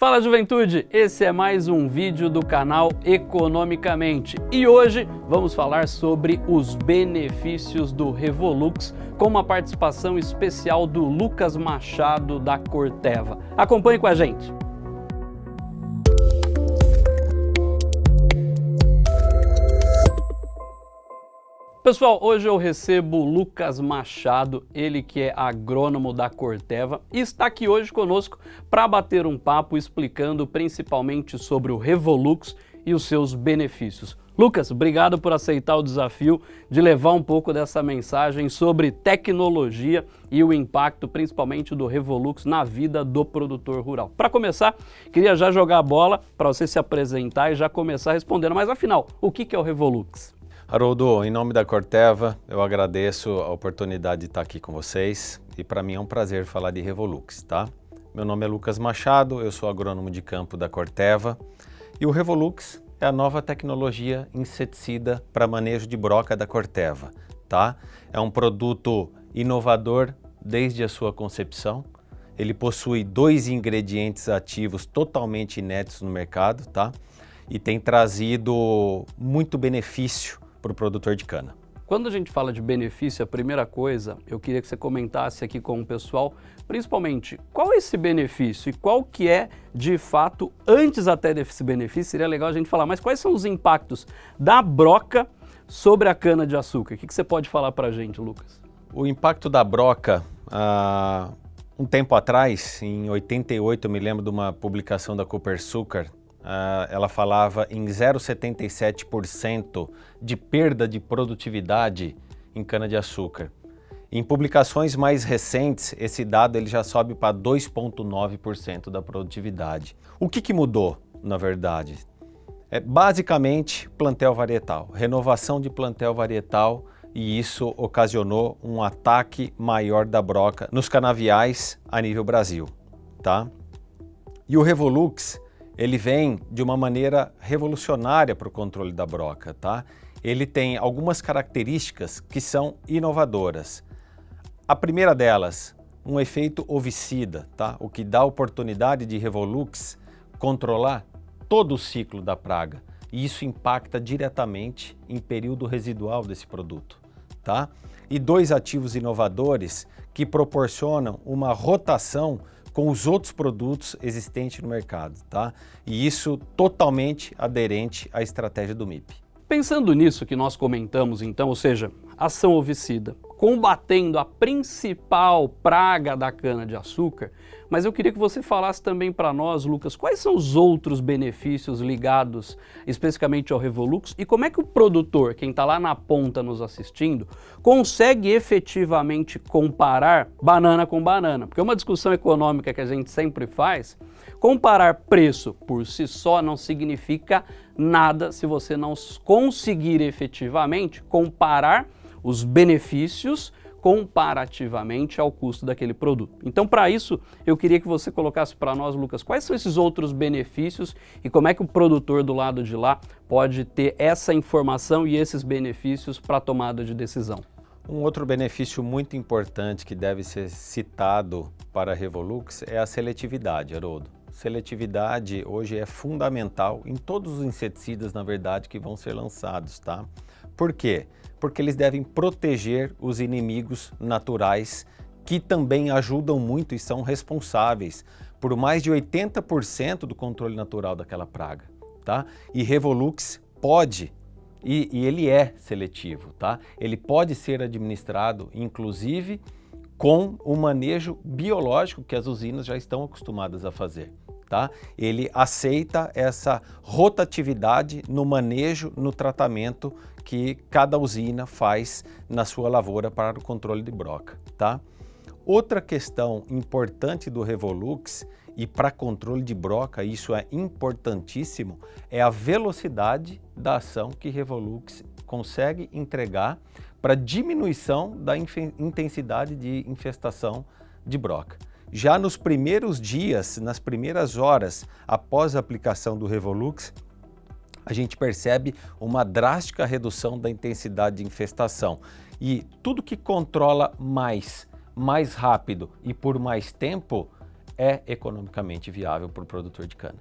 Fala juventude, esse é mais um vídeo do canal Economicamente e hoje vamos falar sobre os benefícios do Revolux com uma participação especial do Lucas Machado da Corteva. Acompanhe com a gente! Pessoal, hoje eu recebo Lucas Machado, ele que é agrônomo da Corteva e está aqui hoje conosco para bater um papo explicando principalmente sobre o Revolux e os seus benefícios. Lucas, obrigado por aceitar o desafio de levar um pouco dessa mensagem sobre tecnologia e o impacto principalmente do Revolux na vida do produtor rural. Para começar, queria já jogar a bola para você se apresentar e já começar respondendo, mas afinal, o que é o Revolux? Haroldo, em nome da Corteva, eu agradeço a oportunidade de estar aqui com vocês e para mim é um prazer falar de Revolux, tá? Meu nome é Lucas Machado, eu sou agrônomo de campo da Corteva e o Revolux é a nova tecnologia inseticida para manejo de broca da Corteva, tá? É um produto inovador desde a sua concepção, ele possui dois ingredientes ativos totalmente inéditos no mercado, tá? E tem trazido muito benefício para o produtor de cana. Quando a gente fala de benefício, a primeira coisa, eu queria que você comentasse aqui com o pessoal, principalmente, qual é esse benefício e qual que é, de fato, antes até desse benefício, seria legal a gente falar, mas quais são os impactos da broca sobre a cana-de-açúcar? O que, que você pode falar para a gente, Lucas? O impacto da broca, ah, um tempo atrás, em 88, eu me lembro de uma publicação da Cooper Sucar, Uh, ela falava em 0,77% de perda de produtividade em cana-de-açúcar. Em publicações mais recentes, esse dado ele já sobe para 2,9% da produtividade. O que, que mudou, na verdade? É basicamente plantel varietal, renovação de plantel varietal e isso ocasionou um ataque maior da broca nos canaviais a nível Brasil. Tá? E o Revolux ele vem de uma maneira revolucionária para o controle da broca, tá? Ele tem algumas características que são inovadoras. A primeira delas, um efeito ovicida, tá? O que dá oportunidade de Revolux controlar todo o ciclo da praga. E isso impacta diretamente em período residual desse produto, tá? E dois ativos inovadores que proporcionam uma rotação com os outros produtos existentes no mercado, tá? E isso totalmente aderente à estratégia do MIP. Pensando nisso que nós comentamos então, ou seja, ação ovicida, combatendo a principal praga da cana-de-açúcar, mas eu queria que você falasse também para nós, Lucas, quais são os outros benefícios ligados especificamente ao Revolux e como é que o produtor, quem está lá na ponta nos assistindo, consegue efetivamente comparar banana com banana? Porque uma discussão econômica que a gente sempre faz, comparar preço por si só não significa nada se você não conseguir efetivamente comparar os benefícios comparativamente ao custo daquele produto. Então, para isso, eu queria que você colocasse para nós, Lucas, quais são esses outros benefícios e como é que o produtor do lado de lá pode ter essa informação e esses benefícios para a tomada de decisão. Um outro benefício muito importante que deve ser citado para a Revolux é a seletividade, Haroldo. Seletividade hoje é fundamental em todos os inseticidas, na verdade, que vão ser lançados, tá? Por quê? Porque eles devem proteger os inimigos naturais que também ajudam muito e são responsáveis por mais de 80% do controle natural daquela praga, tá? E Revolux pode, e, e ele é seletivo, tá? Ele pode ser administrado, inclusive, com o manejo biológico que as usinas já estão acostumadas a fazer tá? Ele aceita essa rotatividade no manejo, no tratamento que cada usina faz na sua lavoura para o controle de broca, tá? Outra questão importante do Revolux e para controle de broca, isso é importantíssimo, é a velocidade da ação que Revolux consegue entregar para diminuição da intensidade de infestação de broca. Já nos primeiros dias, nas primeiras horas após a aplicação do Revolux, a gente percebe uma drástica redução da intensidade de infestação. E tudo que controla mais, mais rápido e por mais tempo é economicamente viável para o produtor de cana.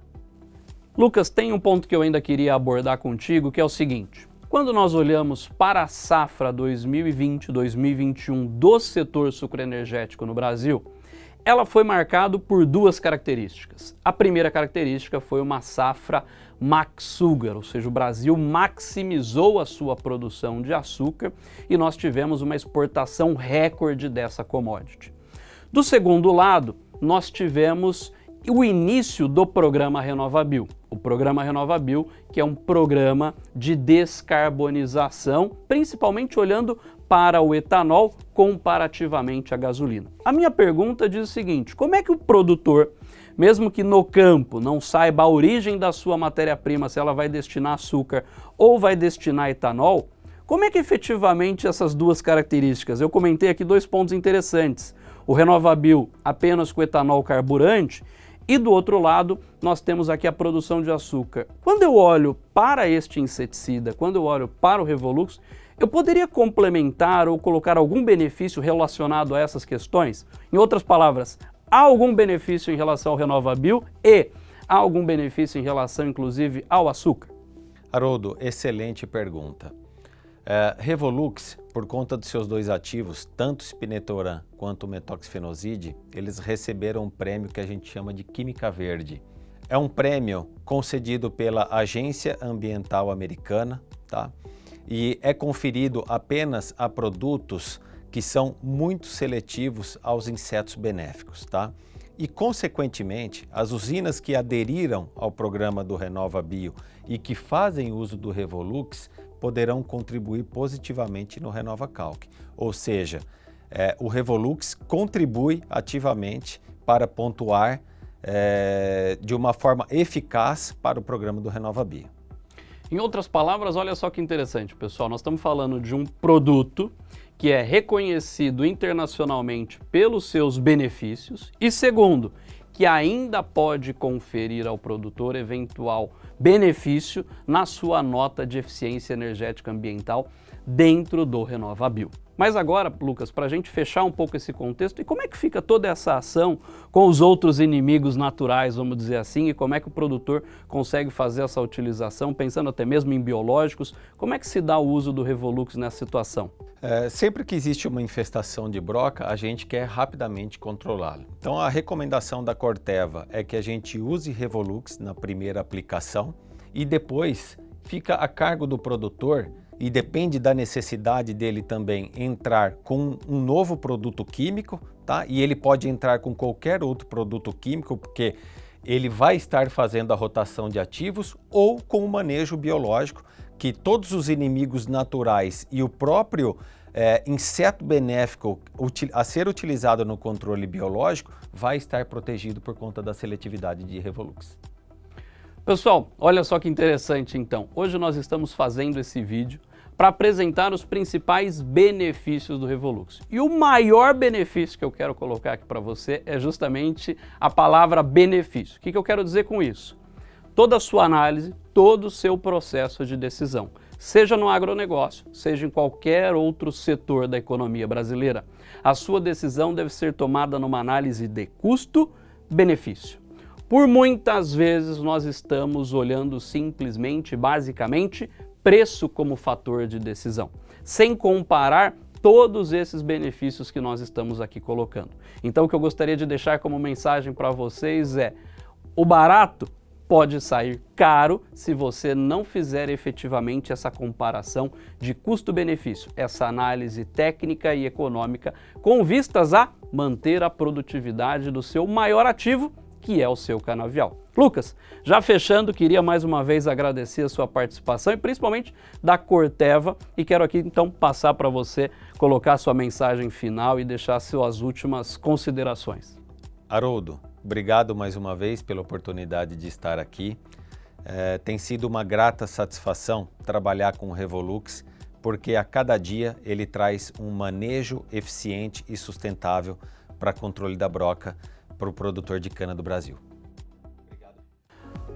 Lucas, tem um ponto que eu ainda queria abordar contigo, que é o seguinte. Quando nós olhamos para a safra 2020-2021 do setor sucroenergético no Brasil, ela foi marcada por duas características. A primeira característica foi uma safra maxugar, ou seja, o Brasil maximizou a sua produção de açúcar e nós tivemos uma exportação recorde dessa commodity. Do segundo lado, nós tivemos o início do programa RenovaBio. O programa RenovaBio, que é um programa de descarbonização, principalmente olhando para o etanol comparativamente à gasolina. A minha pergunta diz o seguinte, como é que o produtor, mesmo que no campo não saiba a origem da sua matéria-prima, se ela vai destinar açúcar ou vai destinar etanol, como é que efetivamente essas duas características? Eu comentei aqui dois pontos interessantes. O RenovaBio apenas com etanol carburante e do outro lado, nós temos aqui a produção de açúcar. Quando eu olho para este inseticida, quando eu olho para o Revolux, eu poderia complementar ou colocar algum benefício relacionado a essas questões? Em outras palavras, há algum benefício em relação ao RenovaBio e há algum benefício em relação, inclusive, ao açúcar? Haroldo, excelente pergunta. É, Revolux, por conta dos seus dois ativos, tanto spinetoram quanto metoxifenoside, eles receberam um prêmio que a gente chama de Química Verde. É um prêmio concedido pela Agência Ambiental Americana, tá? E é conferido apenas a produtos que são muito seletivos aos insetos benéficos. Tá? E, consequentemente, as usinas que aderiram ao programa do Renova Bio e que fazem uso do Revolux poderão contribuir positivamente no Renova Calc. Ou seja, é, o Revolux contribui ativamente para pontuar é, de uma forma eficaz para o programa do Renova Bio. Em outras palavras, olha só que interessante, pessoal. Nós estamos falando de um produto que é reconhecido internacionalmente pelos seus benefícios e, segundo, que ainda pode conferir ao produtor eventual benefício na sua nota de eficiência energética ambiental dentro do RenovaBio. Mas agora, Lucas, para a gente fechar um pouco esse contexto, e como é que fica toda essa ação com os outros inimigos naturais, vamos dizer assim, e como é que o produtor consegue fazer essa utilização, pensando até mesmo em biológicos, como é que se dá o uso do Revolux nessa situação? É, sempre que existe uma infestação de broca, a gente quer rapidamente controlá-lo. Então a recomendação da Corteva é que a gente use Revolux na primeira aplicação e depois fica a cargo do produtor e depende da necessidade dele também entrar com um novo produto químico, tá? E ele pode entrar com qualquer outro produto químico, porque ele vai estar fazendo a rotação de ativos ou com o manejo biológico, que todos os inimigos naturais e o próprio é, inseto benéfico a ser utilizado no controle biológico vai estar protegido por conta da seletividade de Revolux. Pessoal, olha só que interessante então. Hoje nós estamos fazendo esse vídeo para apresentar os principais benefícios do Revolux. E o maior benefício que eu quero colocar aqui para você é justamente a palavra benefício. O que, que eu quero dizer com isso? Toda a sua análise, todo o seu processo de decisão, seja no agronegócio, seja em qualquer outro setor da economia brasileira, a sua decisão deve ser tomada numa análise de custo-benefício. Por muitas vezes nós estamos olhando simplesmente, basicamente, preço como fator de decisão, sem comparar todos esses benefícios que nós estamos aqui colocando. Então o que eu gostaria de deixar como mensagem para vocês é, o barato pode sair caro se você não fizer efetivamente essa comparação de custo-benefício, essa análise técnica e econômica com vistas a manter a produtividade do seu maior ativo que é o seu canavial. Lucas, já fechando, queria mais uma vez agradecer a sua participação e principalmente da Corteva e quero aqui então passar para você colocar sua mensagem final e deixar suas últimas considerações. Haroldo, obrigado mais uma vez pela oportunidade de estar aqui. É, tem sido uma grata satisfação trabalhar com o Revolux, porque a cada dia ele traz um manejo eficiente e sustentável para controle da broca para o produtor de cana do Brasil.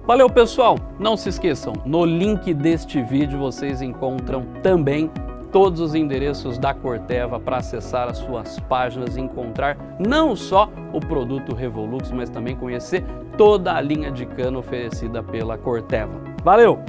Valeu pessoal, não se esqueçam, no link deste vídeo vocês encontram também todos os endereços da Corteva para acessar as suas páginas e encontrar não só o produto Revolux, mas também conhecer toda a linha de cano oferecida pela Corteva. Valeu!